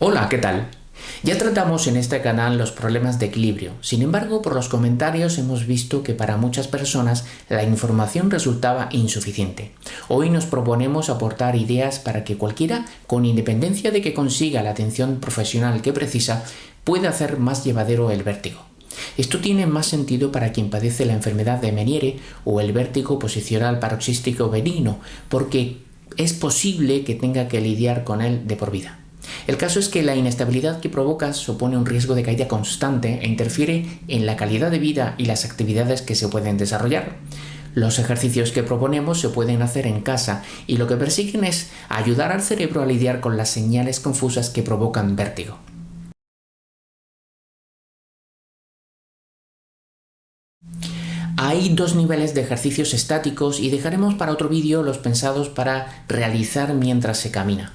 Hola, ¿qué tal? Ya tratamos en este canal los problemas de equilibrio, sin embargo por los comentarios hemos visto que para muchas personas la información resultaba insuficiente. Hoy nos proponemos aportar ideas para que cualquiera, con independencia de que consiga la atención profesional que precisa, pueda hacer más llevadero el vértigo. Esto tiene más sentido para quien padece la enfermedad de Meniere o el vértigo posicional paroxístico benigno, porque es posible que tenga que lidiar con él de por vida. El caso es que la inestabilidad que provoca supone un riesgo de caída constante e interfiere en la calidad de vida y las actividades que se pueden desarrollar. Los ejercicios que proponemos se pueden hacer en casa y lo que persiguen es ayudar al cerebro a lidiar con las señales confusas que provocan vértigo. Hay dos niveles de ejercicios estáticos y dejaremos para otro vídeo los pensados para realizar mientras se camina.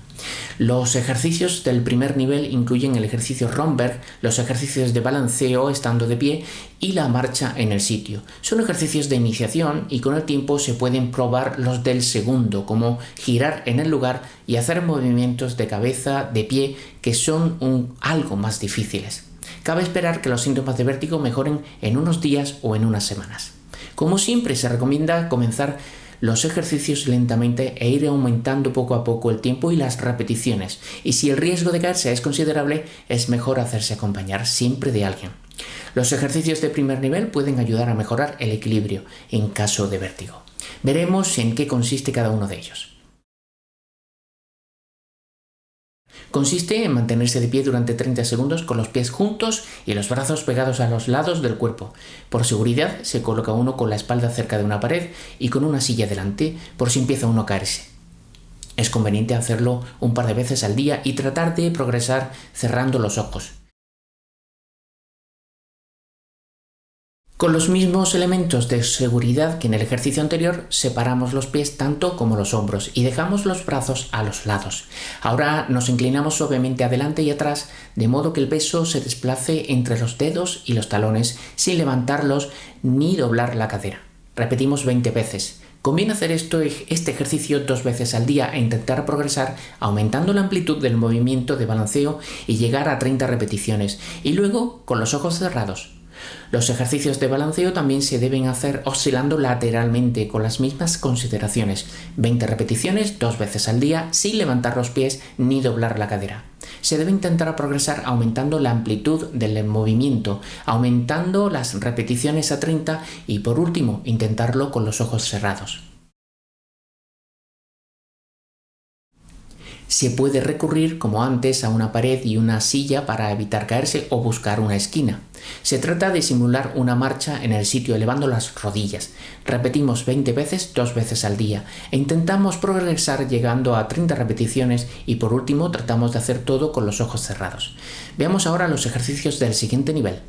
Los ejercicios del primer nivel incluyen el ejercicio Romberg, los ejercicios de balanceo estando de pie y la marcha en el sitio. Son ejercicios de iniciación y con el tiempo se pueden probar los del segundo, como girar en el lugar y hacer movimientos de cabeza, de pie, que son algo más difíciles. Cabe esperar que los síntomas de vértigo mejoren en unos días o en unas semanas. Como siempre se recomienda comenzar los ejercicios lentamente e ir aumentando poco a poco el tiempo y las repeticiones. Y si el riesgo de caerse es considerable, es mejor hacerse acompañar siempre de alguien. Los ejercicios de primer nivel pueden ayudar a mejorar el equilibrio en caso de vértigo. Veremos en qué consiste cada uno de ellos. Consiste en mantenerse de pie durante 30 segundos con los pies juntos y los brazos pegados a los lados del cuerpo. Por seguridad se coloca uno con la espalda cerca de una pared y con una silla delante por si empieza uno a caerse. Es conveniente hacerlo un par de veces al día y tratar de progresar cerrando los ojos. Con los mismos elementos de seguridad que en el ejercicio anterior, separamos los pies tanto como los hombros y dejamos los brazos a los lados. Ahora nos inclinamos suavemente adelante y atrás, de modo que el peso se desplace entre los dedos y los talones sin levantarlos ni doblar la cadera. Repetimos 20 veces. Conviene hacer esto, este ejercicio dos veces al día e intentar progresar aumentando la amplitud del movimiento de balanceo y llegar a 30 repeticiones y luego con los ojos cerrados. Los ejercicios de balanceo también se deben hacer oscilando lateralmente con las mismas consideraciones, 20 repeticiones dos veces al día sin levantar los pies ni doblar la cadera. Se debe intentar progresar aumentando la amplitud del movimiento, aumentando las repeticiones a 30 y por último intentarlo con los ojos cerrados. Se puede recurrir, como antes, a una pared y una silla para evitar caerse o buscar una esquina. Se trata de simular una marcha en el sitio elevando las rodillas. Repetimos 20 veces dos veces al día e intentamos progresar llegando a 30 repeticiones y por último tratamos de hacer todo con los ojos cerrados. Veamos ahora los ejercicios del siguiente nivel.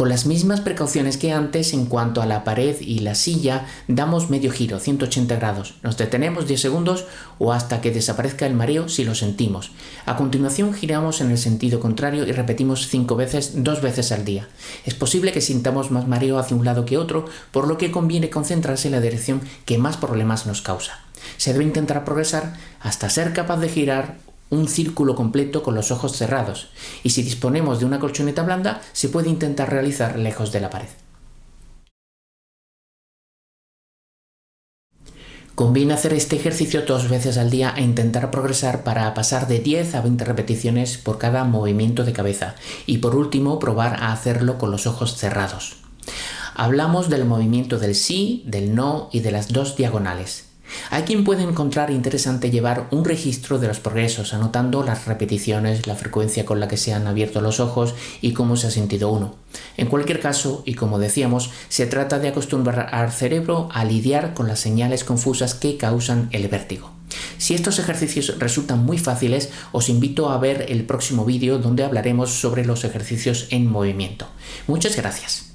Con las mismas precauciones que antes en cuanto a la pared y la silla, damos medio giro, 180 grados. Nos detenemos 10 segundos o hasta que desaparezca el mareo si lo sentimos. A continuación giramos en el sentido contrario y repetimos 5 veces, dos veces al día. Es posible que sintamos más mareo hacia un lado que otro, por lo que conviene concentrarse en la dirección que más problemas nos causa. Se debe intentar progresar hasta ser capaz de girar un círculo completo con los ojos cerrados y si disponemos de una colchoneta blanda se puede intentar realizar lejos de la pared. Conviene hacer este ejercicio dos veces al día e intentar progresar para pasar de 10 a 20 repeticiones por cada movimiento de cabeza y por último probar a hacerlo con los ojos cerrados. Hablamos del movimiento del sí, del no y de las dos diagonales. Hay quien puede encontrar interesante llevar un registro de los progresos, anotando las repeticiones, la frecuencia con la que se han abierto los ojos y cómo se ha sentido uno. En cualquier caso, y como decíamos, se trata de acostumbrar al cerebro a lidiar con las señales confusas que causan el vértigo. Si estos ejercicios resultan muy fáciles, os invito a ver el próximo vídeo donde hablaremos sobre los ejercicios en movimiento. Muchas gracias.